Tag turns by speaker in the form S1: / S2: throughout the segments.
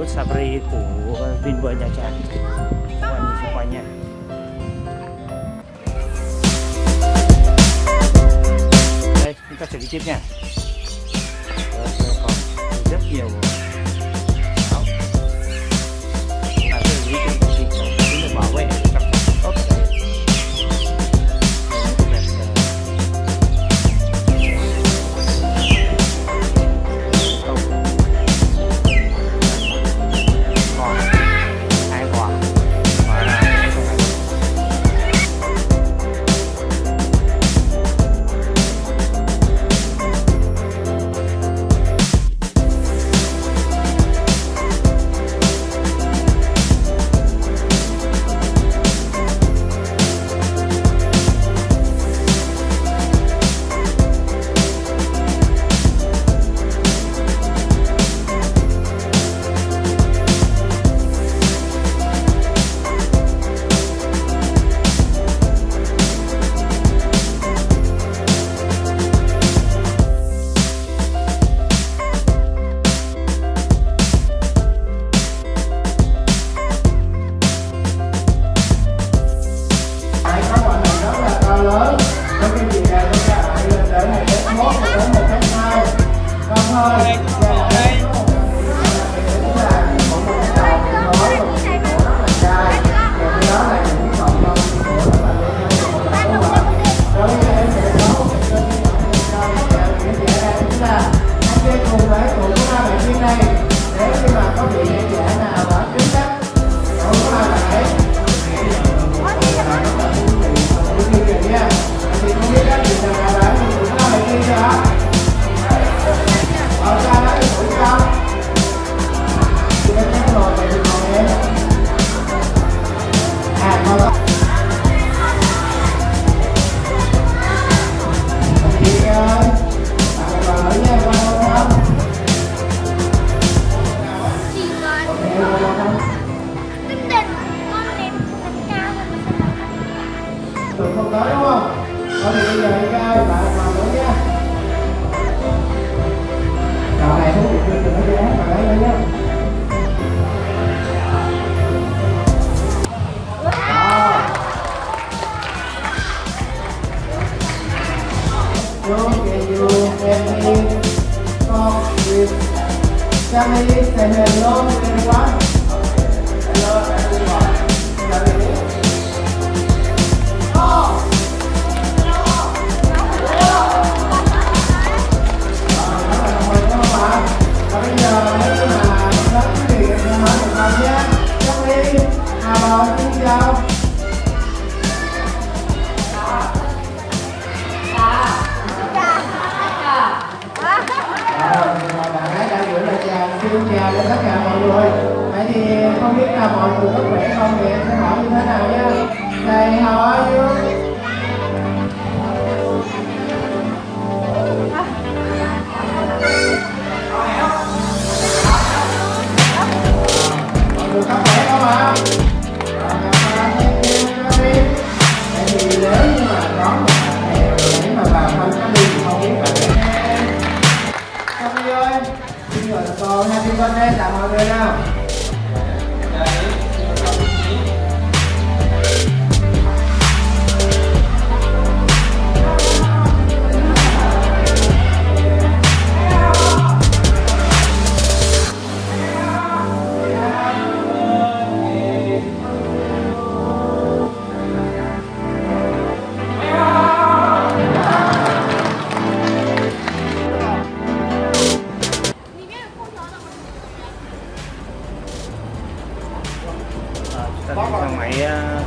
S1: disebut sabri itu bin cantik wangi semuanya guys kita sedikitnya eh, ya Okay, you can talk with families and hello everyone. Hello everyone. xin chào đến tất cả mọi người Vậy thì không biết là mọi người có khỏe không thì em sẽ hỏi như thế nào nhé Thầy hỏi you? rồi happy birthday tặng mọi người nào?
S2: yeah.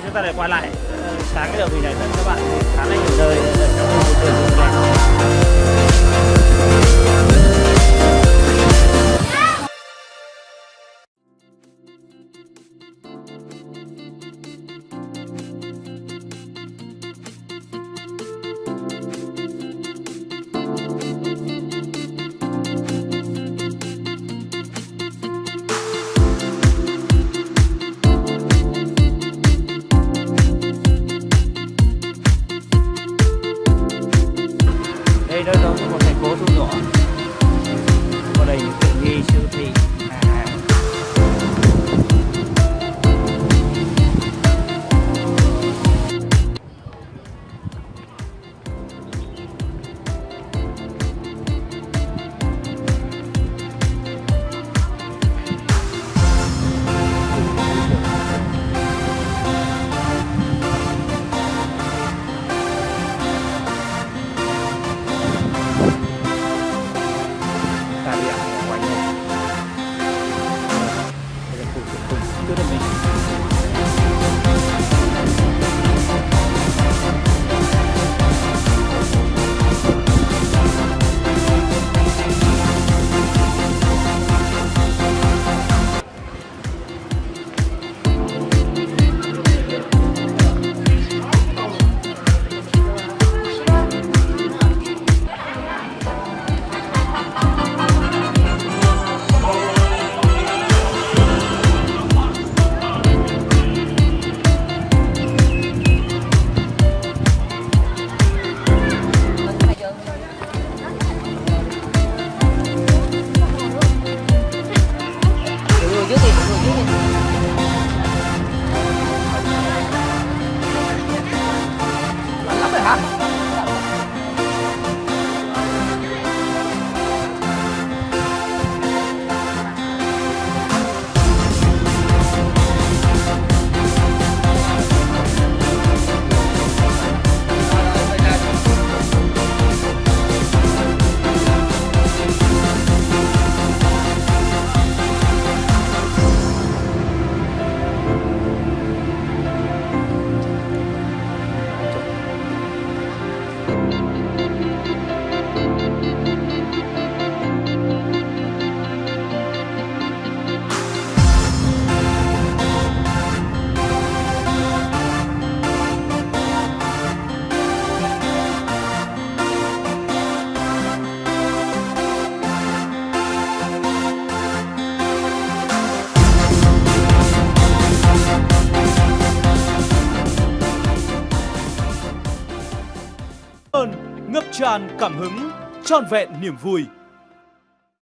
S2: chúng ta
S3: lại quay lại. Sáng cái đầu hình này các bạn khá là nhiều nơi. Trong
S2: môi trường cảm hứng, trọn vẹn niềm vui.